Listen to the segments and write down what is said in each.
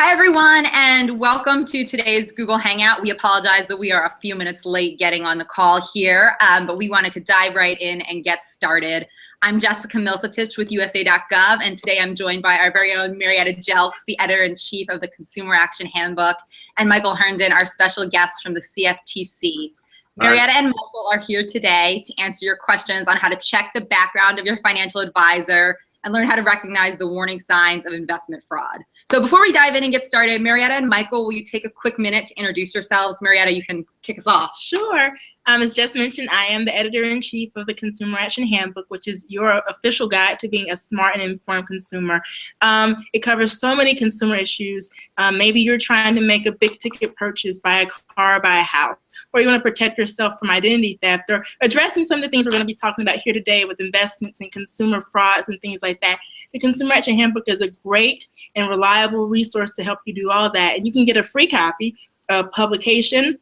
Hi, everyone, and welcome to today's Google Hangout. We apologize that we are a few minutes late getting on the call here, um, but we wanted to dive right in and get started. I'm Jessica Milsatich with USA.gov, and today I'm joined by our very own Marietta Jelks, the editor-in-chief of the Consumer Action Handbook, and Michael Herndon, our special guest from the CFTC. Marietta and Michael are here today to answer your questions on how to check the background of your financial advisor, and learn how to recognize the warning signs of investment fraud. So before we dive in and get started, Marietta and Michael, will you take a quick minute to introduce yourselves? Marietta, you can kick us off. Sure. Um, as just mentioned, I am the editor-in-chief of the Consumer Action Handbook, which is your official guide to being a smart and informed consumer. Um, it covers so many consumer issues. Um, maybe you're trying to make a big ticket purchase, buy a car, buy a house, or you want to protect yourself from identity theft, or addressing some of the things we're going to be talking about here today with investments and consumer frauds and things like that. The Consumer Action Handbook is a great and reliable resource to help you do all that. And you can get a free copy of publication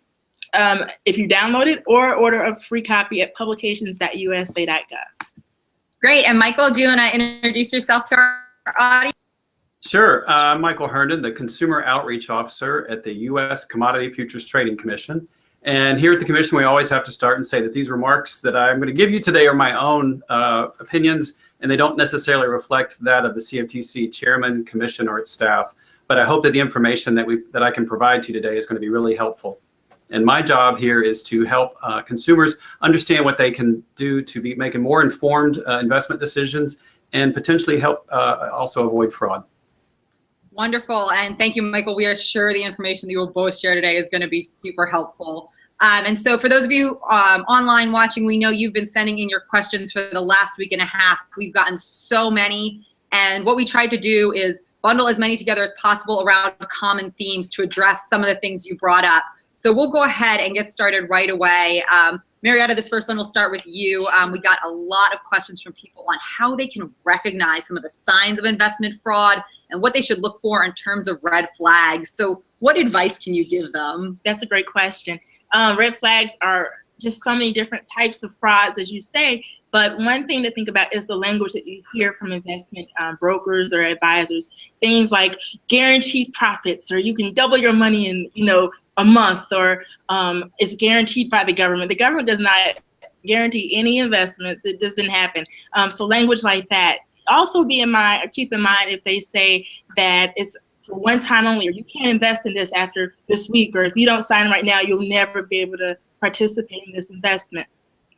um, if you download it or order a free copy at publications.usa.gov. Great. And Michael, do you want to introduce yourself to our audience? Sure. Uh, I'm Michael Herndon, the Consumer Outreach Officer at the U.S. Commodity Futures Trading Commission. And here at the Commission, we always have to start and say that these remarks that I'm going to give you today are my own uh, opinions, and they don't necessarily reflect that of the CFTC Chairman, Commission, or its staff. But I hope that the information that, we, that I can provide to you today is going to be really helpful. And my job here is to help uh, consumers understand what they can do to be making more informed uh, investment decisions and potentially help uh, also avoid fraud. Wonderful. And thank you, Michael. We are sure the information that you will both share today is going to be super helpful. Um, and so for those of you um, online watching, we know you've been sending in your questions for the last week and a half. We've gotten so many. And what we tried to do is bundle as many together as possible around common themes to address some of the things you brought up. So we'll go ahead and get started right away. Um, Marietta, this first one will start with you. Um, we got a lot of questions from people on how they can recognize some of the signs of investment fraud and what they should look for in terms of red flags. So what advice can you give them? That's a great question. Um, red flags are just so many different types of frauds, as you say, but one thing to think about is the language that you hear from investment um, brokers or advisors. Things like guaranteed profits, or you can double your money in you know a month, or um, it's guaranteed by the government. The government does not guarantee any investments. It doesn't happen. Um, so language like that. Also be in mind, keep in mind if they say that it's for one time only, or you can't invest in this after this week, or if you don't sign right now, you'll never be able to participate in this investment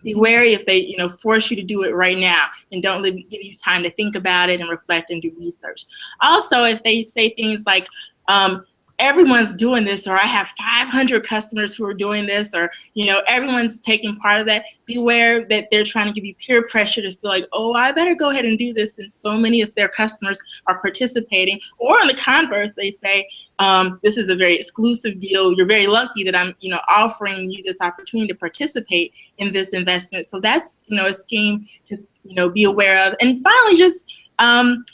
be wary if they you know force you to do it right now and don't give you time to think about it and reflect and do research. Also if they say things like um, everyone's doing this or I have 500 customers who are doing this or you know everyone's taking part of that. Beware that they're trying to give you peer pressure to feel like oh I better go ahead and do this and so many of their customers are participating. Or on the converse they say um, this is a very exclusive deal. You're very lucky that I'm you know offering you this opportunity to participate in this investment. So that's you know a scheme to you know be aware of. And finally just um,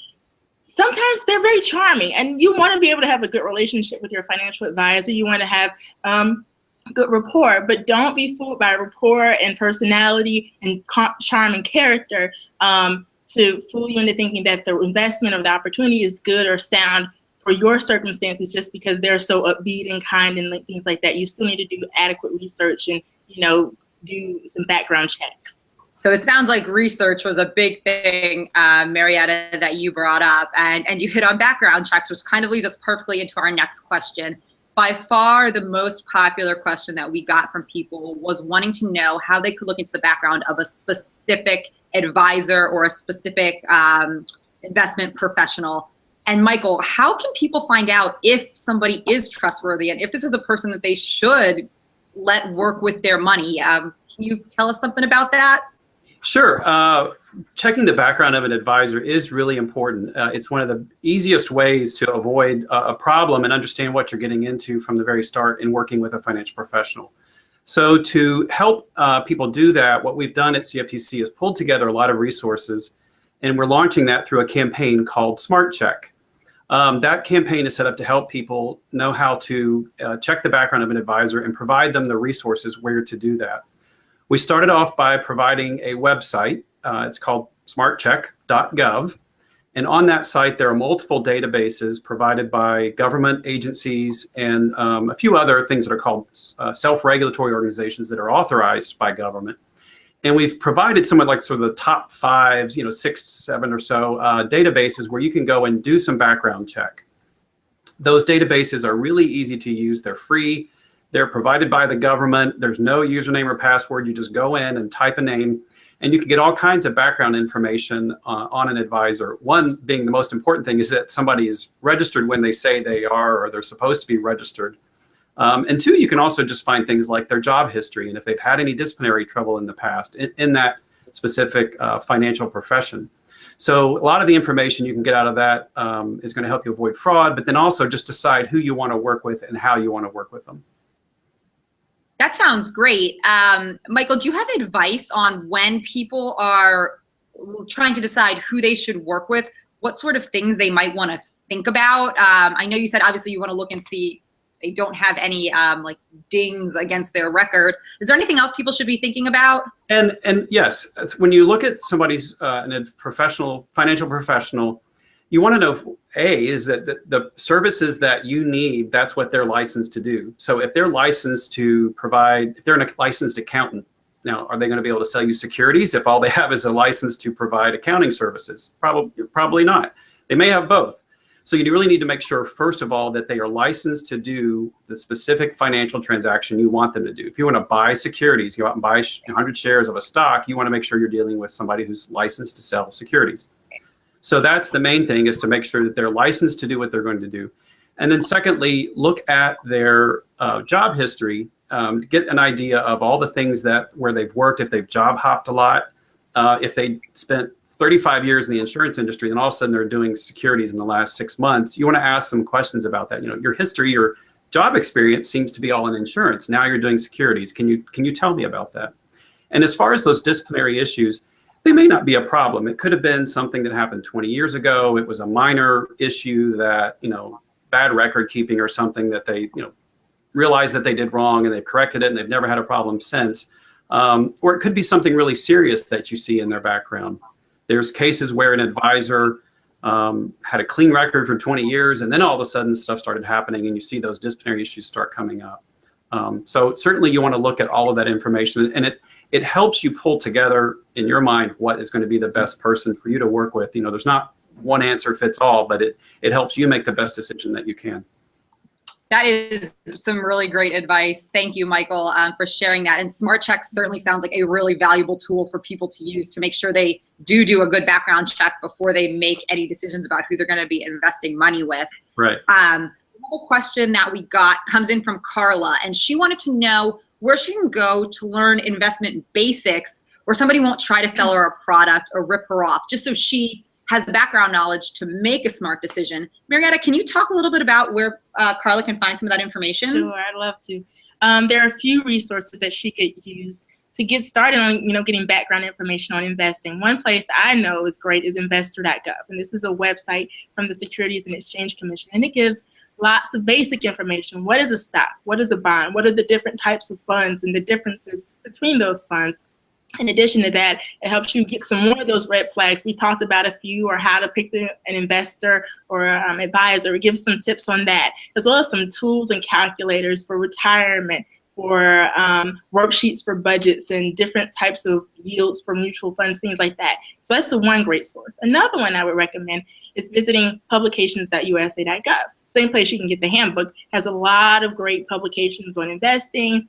sometimes they're very charming and you want to be able to have a good relationship with your financial advisor. You want to have um, good rapport, but don't be fooled by rapport and personality and charm and character um, to fool you into thinking that the investment of the opportunity is good or sound for your circumstances just because they're so upbeat and kind and things like that. You still need to do adequate research and, you know, do some background checks. So it sounds like research was a big thing, uh, Marietta, that you brought up, and, and you hit on background checks, which kind of leads us perfectly into our next question. By far, the most popular question that we got from people was wanting to know how they could look into the background of a specific advisor or a specific um, investment professional. And Michael, how can people find out if somebody is trustworthy and if this is a person that they should let work with their money? Um, can you tell us something about that? Sure. Uh, checking the background of an advisor is really important. Uh, it's one of the easiest ways to avoid a, a problem and understand what you're getting into from the very start in working with a financial professional. So to help uh, people do that, what we've done at CFTC is pulled together a lot of resources, and we're launching that through a campaign called Smart Check. Um, that campaign is set up to help people know how to uh, check the background of an advisor and provide them the resources where to do that. We started off by providing a website. Uh, it's called smartcheck.gov. And on that site, there are multiple databases provided by government agencies and um, a few other things that are called uh, self-regulatory organizations that are authorized by government. And we've provided some of like sort of the top fives, you know, six, seven or so uh, databases where you can go and do some background check. Those databases are really easy to use. They're free. They're provided by the government. There's no username or password. You just go in and type a name and you can get all kinds of background information uh, on an advisor. One being the most important thing is that somebody is registered when they say they are or they're supposed to be registered. Um, and two, you can also just find things like their job history and if they've had any disciplinary trouble in the past in, in that specific uh, financial profession. So a lot of the information you can get out of that um, is going to help you avoid fraud, but then also just decide who you want to work with and how you want to work with them. That sounds great. Um, Michael, do you have advice on when people are trying to decide who they should work with, what sort of things they might want to think about? Um, I know you said obviously you want to look and see they don't have any um, like dings against their record. Is there anything else people should be thinking about? And and yes, when you look at somebody's uh, a professional financial professional, you want to know a is that the, the, services that you need that's what they're licensed to do. So if they're licensed to provide if they're a licensed accountant now are they going to be able to sell you securities if all they have is a license to provide accounting services? Probably probably not. They may have both. So you really need to make sure first of all that they are licensed to do the specific financial transaction you want them to do. If you want to buy securities you go out and buy 100 shares of a stock you want to make sure you're dealing with somebody who's licensed to sell securities so that's the main thing is to make sure that they're licensed to do what they're going to do. And then secondly, look at their uh, job history, um, get an idea of all the things that where they've worked, if they've job hopped a lot, uh, if they spent 35 years in the insurance industry and all of a sudden they're doing securities in the last six months, you want to ask them questions about that. You know, your history, your job experience seems to be all in insurance. Now you're doing securities. Can you can you tell me about that? And as far as those disciplinary issues, they may not be a problem. It could have been something that happened 20 years ago. It was a minor issue that, you know, bad record keeping or something that they, you know, realized that they did wrong and they've corrected it and they've never had a problem since. Um, or it could be something really serious that you see in their background. There's cases where an advisor um, had a clean record for 20 years and then all of a sudden stuff started happening and you see those disciplinary issues start coming up. Um, so certainly you want to look at all of that information and it, it helps you pull together in your mind what is going to be the best person for you to work with. You know, there's not one answer fits all, but it, it helps you make the best decision that you can. That is some really great advice. Thank you, Michael, um, for sharing that. And Smart Checks certainly sounds like a really valuable tool for people to use to make sure they do do a good background check before they make any decisions about who they're going to be investing money with. Right. Um, another question that we got comes in from Carla, and she wanted to know where she can go to learn investment basics where somebody won't try to sell her a product or rip her off just so she has the background knowledge to make a smart decision. Marietta, can you talk a little bit about where uh, Carla can find some of that information? Sure, I'd love to. Um, there are a few resources that she could use to get started on, you know, getting background information on investing. One place I know is great is investor.gov, and this is a website from the Securities and Exchange Commission, and it gives lots of basic information. What is a stock? What is a bond? What are the different types of funds and the differences between those funds? In addition to that, it helps you get some more of those red flags. We talked about a few or how to pick an investor or um, advisor. It gives some tips on that, as well as some tools and calculators for retirement, for um, worksheets for budgets and different types of yields for mutual funds, things like that. So that's the one great source. Another one I would recommend is visiting publications.usa.gov same place you can get the handbook, has a lot of great publications on investing,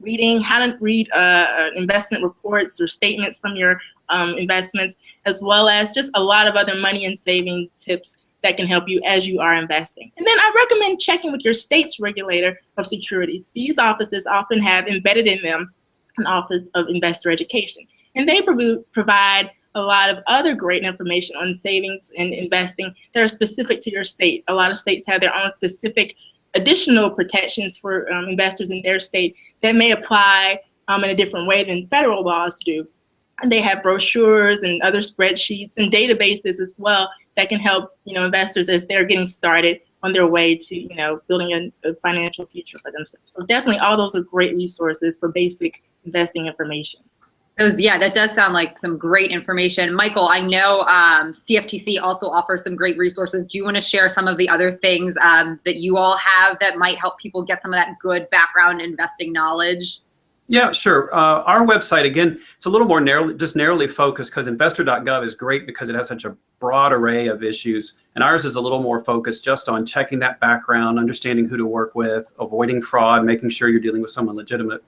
reading, how to read uh, investment reports or statements from your um, investments, as well as just a lot of other money and saving tips that can help you as you are investing. And then I recommend checking with your state's regulator of securities. These offices often have embedded in them an Office of Investor Education. And they provide a lot of other great information on savings and investing that are specific to your state. A lot of states have their own specific additional protections for um, investors in their state that may apply um, in a different way than federal laws do. And they have brochures and other spreadsheets and databases as well that can help you know investors as they're getting started on their way to you know building a, a financial future for themselves. So definitely all those are great resources for basic investing information. Those, yeah, that does sound like some great information. Michael, I know um, CFTC also offers some great resources. Do you want to share some of the other things um, that you all have that might help people get some of that good background investing knowledge? Yeah, sure. Uh, our website, again, it's a little more narrowly, just narrowly focused because investor.gov is great because it has such a broad array of issues. And ours is a little more focused just on checking that background, understanding who to work with, avoiding fraud, making sure you're dealing with someone legitimate.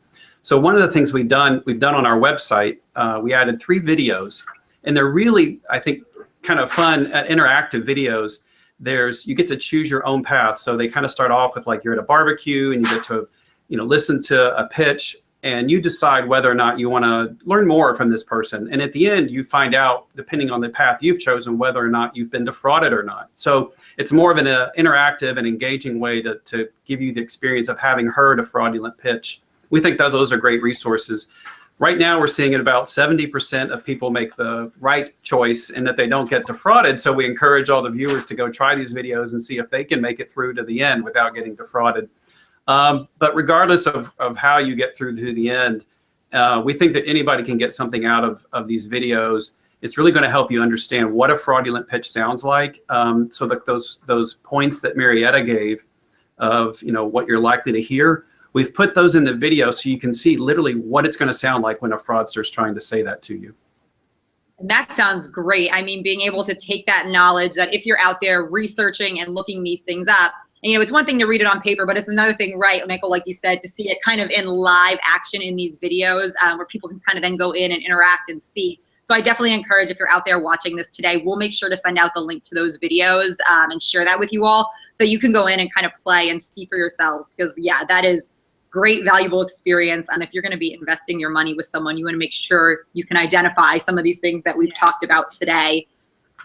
So one of the things we've done, we've done on our website, uh, we added three videos and they're really, I think, kind of fun, uh, interactive videos. There's, you get to choose your own path. So they kind of start off with like you're at a barbecue and you get to, you know, listen to a pitch and you decide whether or not you want to learn more from this person. And at the end, you find out, depending on the path you've chosen, whether or not you've been defrauded or not. So it's more of an uh, interactive and engaging way to, to give you the experience of having heard a fraudulent pitch. We think that those are great resources. Right now, we're seeing about 70% of people make the right choice and that they don't get defrauded. So we encourage all the viewers to go try these videos and see if they can make it through to the end without getting defrauded. Um, but regardless of, of how you get through to the end, uh, we think that anybody can get something out of, of these videos. It's really going to help you understand what a fraudulent pitch sounds like. Um, so that those those points that Marietta gave of you know what you're likely to hear, we've put those in the video so you can see literally what it's going to sound like when a fraudster is trying to say that to you. And that sounds great. I mean, being able to take that knowledge that if you're out there researching and looking these things up, and, you know, it's one thing to read it on paper, but it's another thing, right, Michael, like you said, to see it kind of in live action in these videos um, where people can kind of then go in and interact and see. So I definitely encourage if you're out there watching this today, we'll make sure to send out the link to those videos um, and share that with you all so you can go in and kind of play and see for yourselves because yeah, that is great valuable experience. And if you're gonna be investing your money with someone, you wanna make sure you can identify some of these things that we've talked about today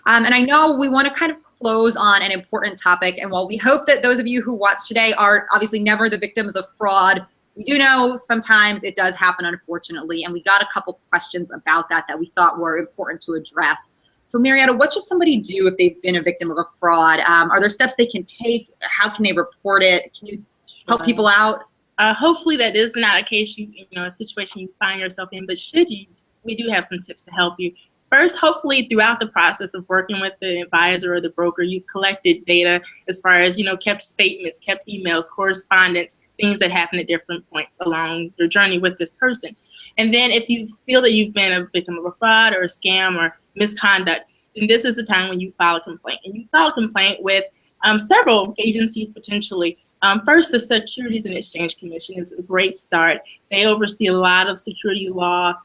um, and I know we want to kind of close on an important topic. And while we hope that those of you who watch today are obviously never the victims of fraud, we do know sometimes it does happen, unfortunately. And we got a couple questions about that that we thought were important to address. So Marietta, what should somebody do if they've been a victim of a fraud? Um, are there steps they can take? How can they report it? Can you help people out? Uh, hopefully that is not a case you, you know, a situation you find yourself in, but should you, we do have some tips to help you. First, hopefully throughout the process of working with the advisor or the broker, you've collected data as far as, you know, kept statements, kept emails, correspondence, things that happen at different points along your journey with this person. And then if you feel that you've been a victim of a fraud or a scam or misconduct, then this is the time when you file a complaint. And you file a complaint with um, several agencies potentially. Um, first, the Securities and Exchange Commission is a great start. They oversee a lot of security law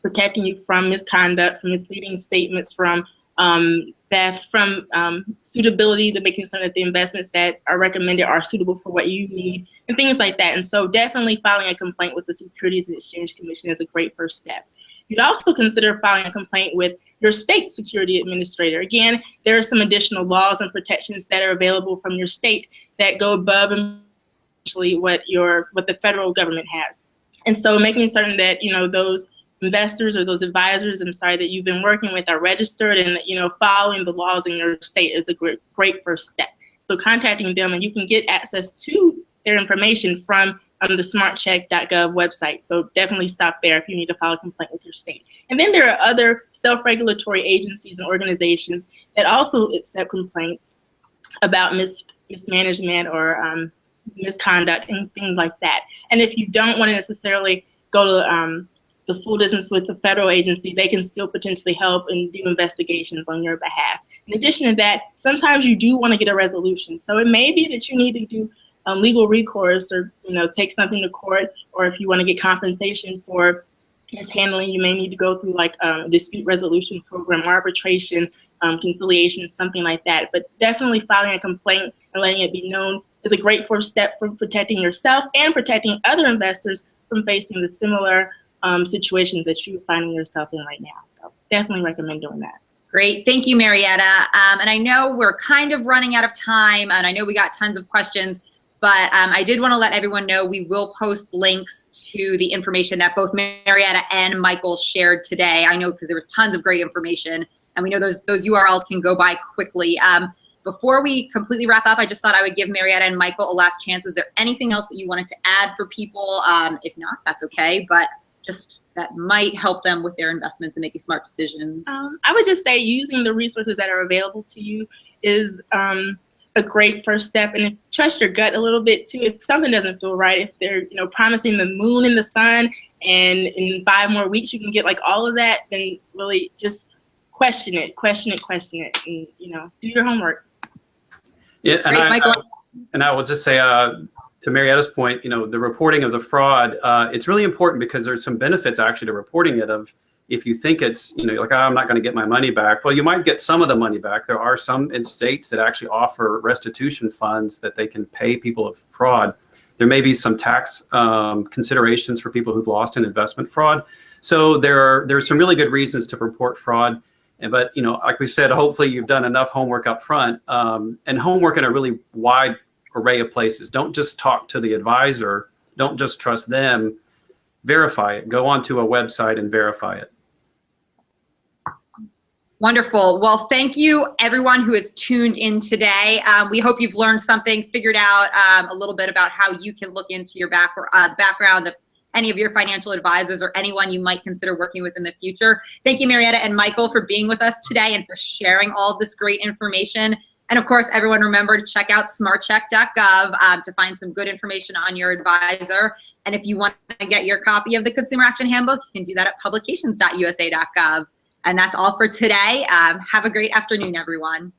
protecting you from misconduct, from misleading statements, from um, theft, from um, suitability to making sure that the investments that are recommended are suitable for what you need, and things like that. And so definitely filing a complaint with the Securities and Exchange Commission is a great first step. You'd also consider filing a complaint with your state security administrator. Again, there are some additional laws and protections that are available from your state that go above and what your what the federal government has. And so making certain that you know those investors or those advisors, I'm sorry, that you've been working with are registered and, you know, following the laws in your state is a great, great first step. So contacting them and you can get access to their information from um, the smartcheck.gov website. So definitely stop there if you need to file a complaint with your state. And then there are other self-regulatory agencies and organizations that also accept complaints about mis mismanagement or um, misconduct and things like that. And if you don't want to necessarily go to um, the full distance with the federal agency, they can still potentially help and do investigations on your behalf. In addition to that, sometimes you do want to get a resolution. So it may be that you need to do um, legal recourse or you know take something to court, or if you want to get compensation for mishandling, you may need to go through like um, dispute resolution program, arbitration, um, conciliation, something like that. But definitely filing a complaint and letting it be known is a great first step for protecting yourself and protecting other investors from facing the similar um, situations that you're finding yourself in right now. So definitely recommend doing that. Great, thank you, Marietta. Um, and I know we're kind of running out of time, and I know we got tons of questions, but um, I did want to let everyone know we will post links to the information that both Marietta and Michael shared today. I know because there was tons of great information, and we know those those URLs can go by quickly. Um, before we completely wrap up, I just thought I would give Marietta and Michael a last chance. Was there anything else that you wanted to add for people? Um, if not, that's okay. But just that might help them with their investments and making smart decisions? Um, I would just say using the resources that are available to you is um, a great first step. And trust your gut a little bit too. If something doesn't feel right, if they're you know promising the moon and the sun, and in five more weeks you can get like all of that, then really just question it, question it, question it, and you know do your homework. Yeah, and I, Michael. And I will just say, uh, to Marietta's point, you know, the reporting of the fraud, uh, it's really important because there's some benefits actually to reporting it of if you think it's, you know, like, oh, I'm not going to get my money back. Well, you might get some of the money back. There are some in states that actually offer restitution funds that they can pay people of fraud. There may be some tax um, considerations for people who've lost in investment fraud. So there are, there are some really good reasons to report fraud. And, but, you know, like we said, hopefully you've done enough homework up front um, and homework in a really wide array of places. Don't just talk to the advisor. Don't just trust them. Verify it. Go onto a website and verify it. Wonderful. Well, thank you everyone who has tuned in today. Um, we hope you've learned something, figured out um, a little bit about how you can look into your back, uh, background of any of your financial advisors or anyone you might consider working with in the future. Thank you, Marietta and Michael, for being with us today and for sharing all this great information. And of course, everyone remember to check out smartcheck.gov um, to find some good information on your advisor. And if you want to get your copy of the Consumer Action Handbook, you can do that at publications.usa.gov. And that's all for today. Um, have a great afternoon, everyone.